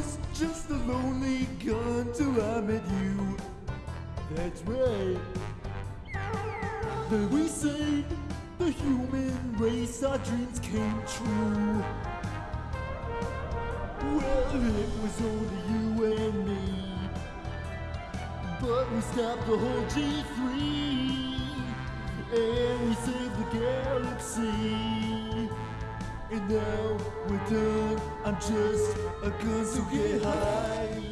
was just a lonely gun till I met you. That's right. Then we saved the human race, our dreams came true. Well, it was only you and me. But we stopped the whole G3. And we saved the galaxy. And now we're done. I'm just a gun, so get high